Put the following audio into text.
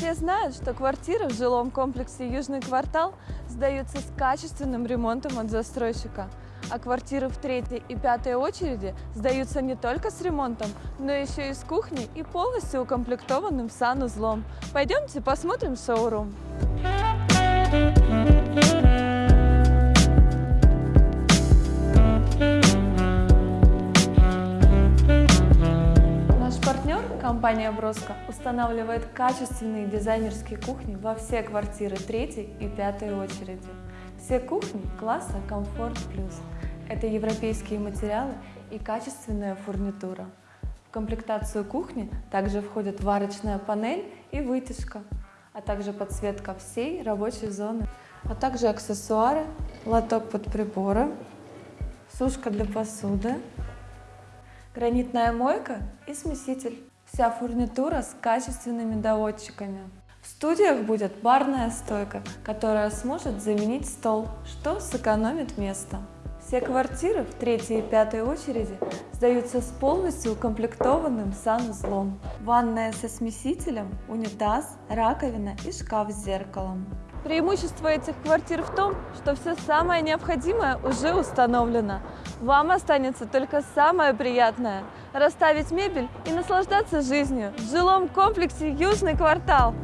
Все знают, что квартиры в жилом комплексе «Южный квартал» сдаются с качественным ремонтом от застройщика. А квартиры в третьей и пятой очереди сдаются не только с ремонтом, но еще и с кухней и полностью укомплектованным санузлом. Пойдемте посмотрим шоурум. Наш компания Броско, устанавливает качественные дизайнерские кухни во все квартиры третьей и пятой очереди. Все кухни класса Комфорт Плюс. Это европейские материалы и качественная фурнитура. В комплектацию кухни также входят варочная панель и вытяжка, а также подсветка всей рабочей зоны, а также аксессуары, лоток под приборы, сушка для посуды, гранитная мойка и смеситель. Вся фурнитура с качественными доводчиками. В студиях будет барная стойка, которая сможет заменить стол, что сэкономит место. Все квартиры в третьей и пятой очереди сдаются с полностью укомплектованным санузлом. Ванная со смесителем, унитаз, раковина и шкаф с зеркалом. Преимущество этих квартир в том, что все самое необходимое уже установлено. Вам останется только самое приятное – расставить мебель и наслаждаться жизнью в жилом комплексе «Южный квартал».